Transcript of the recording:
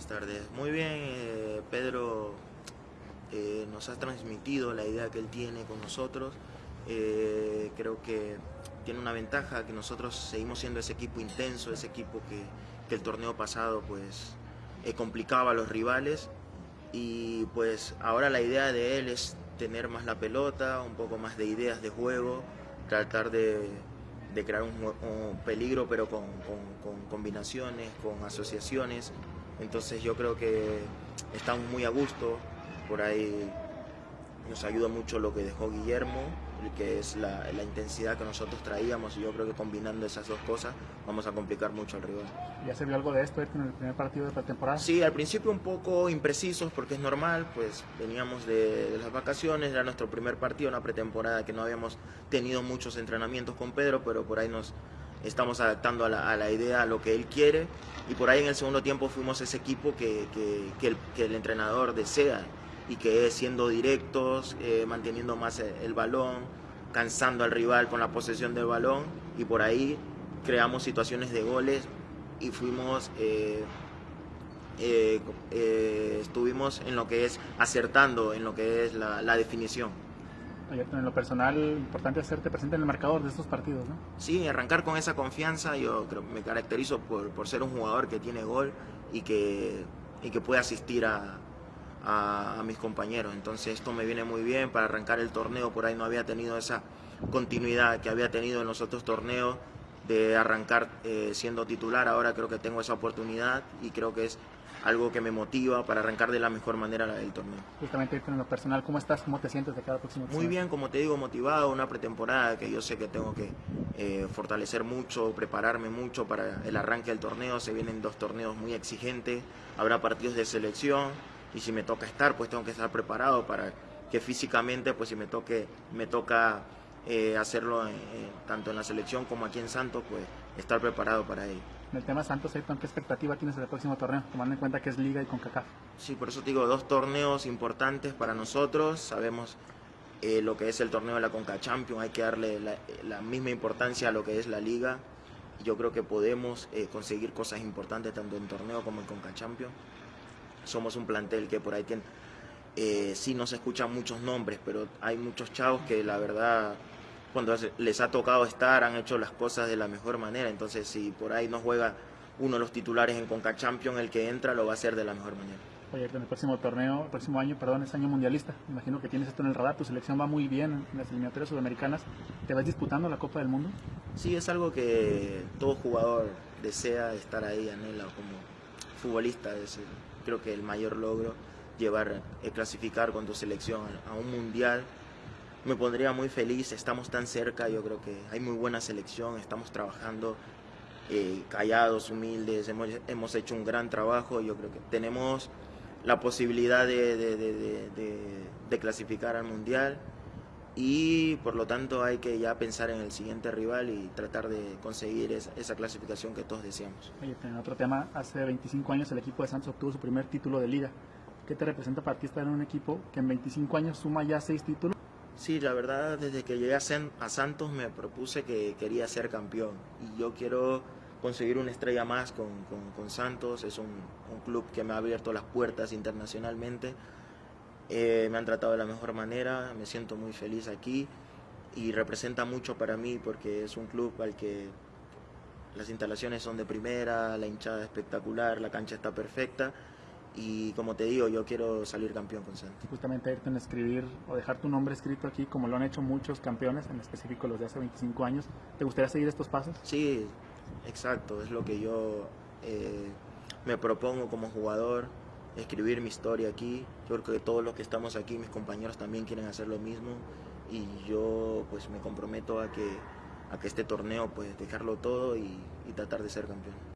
Buenas tardes. Muy bien, eh, Pedro eh, nos ha transmitido la idea que él tiene con nosotros. Eh, creo que tiene una ventaja que nosotros seguimos siendo ese equipo intenso, ese equipo que, el torneo pasado pues complicaba a los rivales y pues ahora la idea de él es tener más la pelota, un poco más de ideas de juego, tratar de, crear un, peligro pero con combinaciones, con asociaciones entonces yo creo que estamos muy a gusto, por ahí nos ayuda mucho lo que dejó Guillermo, que es la, la, intensidad que nosotros traíamos y yo creo que combinando esas dos cosas vamos a complicar mucho al rival. ¿Ya se vio algo de esto en el primer partido de pretemporada? Sí, al principio un poco imprecisos porque es normal, pues veníamos de, de las vacaciones, era nuestro primer partido, una pretemporada que no habíamos tenido muchos entrenamientos con Pedro, pero por ahí nos estamos adaptando a la, idea, a lo que él quiere y por ahí en el segundo tiempo fuimos ese equipo que, que, el, entrenador desea y que es siendo directos, eh, manteniendo más el, balón, cansando al rival con la posesión del balón y por ahí creamos situaciones de goles y fuimos... Eh, eh, estuvimos en lo que es acertando en lo que es la definición en lo personal, importante hacerte presente en el marcador de estos partidos, ¿no? Sí, arrancar con esa confianza, yo creo me caracterizo por, por ser un jugador que tiene gol y que, y que puede asistir a, a, a, mis compañeros. Entonces esto me viene muy bien para arrancar el torneo, por ahí no había tenido esa continuidad que había tenido en los otros torneos de arrancar eh, siendo titular, ahora creo que tengo esa oportunidad y creo que es algo que me motiva para arrancar de la mejor manera el torneo. Justamente en lo personal, ¿cómo estás? ¿Cómo te sientes de cada próximo Muy bien, como te digo, motivado, una pretemporada que yo sé que tengo que eh, fortalecer mucho, prepararme mucho para el arranque del torneo, se vienen dos torneos muy exigentes, habrá partidos de selección y si me toca estar, pues tengo que estar preparado para que físicamente, pues si me, toque, me toca eh, hacerlo en, eh, tanto en la selección como aquí en Santos, pues estar preparado para ello. En el tema Santos, ¿qué expectativa tienes del próximo torneo, tomando en cuenta que es Liga y CONCACAF? Sí, por eso te digo, dos torneos importantes para nosotros, sabemos eh, lo que es el torneo de la CONCA Champions, hay que darle la, la, misma importancia a lo que es la Liga, yo creo que podemos eh, conseguir cosas importantes tanto en torneo como en CONCA Champions, somos un plantel que por ahí tiene, eh, sí nos escuchan muchos nombres, pero hay muchos chavos que la verdad cuando les ha tocado estar han hecho las cosas de la mejor manera. Entonces, si por ahí no juega uno de los titulares en Conca Champions, el que entra lo va a hacer de la mejor manera. Oye, en el próximo torneo, el próximo año, perdón, es año mundialista. Imagino que tienes esto en el radar. Tu selección va muy bien en las eliminatorias sudamericanas. ¿Te vas disputando la Copa del Mundo? Sí, es algo que todo jugador desea estar ahí, anhela como futbolista. Es creo que el mayor logro llevar, eh, clasificar con tu selección a un mundial me pondría muy feliz, estamos tan cerca, yo creo que hay muy buena selección, estamos trabajando eh, callados, humildes, hemos, hemos, hecho un gran trabajo, yo creo que tenemos la posibilidad de, clasificar al Mundial y por lo tanto hay que ya pensar en el siguiente rival y tratar de conseguir esa, esa clasificación que todos deseamos. Oye, en otro tema, hace 25 años el equipo de Santos obtuvo su primer título de liga. ¿Qué te representa para ti estar en un equipo que en 25 años suma ya 6 títulos? Sí, la verdad, desde que llegué a Santos me propuse que quería ser campeón y yo quiero conseguir una estrella más con, con, Santos. Es un, un, club que me ha abierto las puertas internacionalmente. Eh, me han tratado de la mejor manera, me siento muy feliz aquí y representa mucho para mí porque es un club al que las instalaciones son de primera, la hinchada espectacular, la cancha está perfecta y como te digo, yo quiero salir campeón con Santos. Justamente irte en escribir o dejar tu nombre escrito aquí, como lo han hecho muchos campeones, en específico los de hace 25 años. ¿Te gustaría seguir estos pasos? Sí, exacto, es lo que yo eh, me propongo como jugador, escribir mi historia aquí. Yo creo que todos los que estamos aquí, mis compañeros también quieren hacer lo mismo y yo pues me comprometo a que, a que este torneo pues dejarlo todo y, y tratar de ser campeón.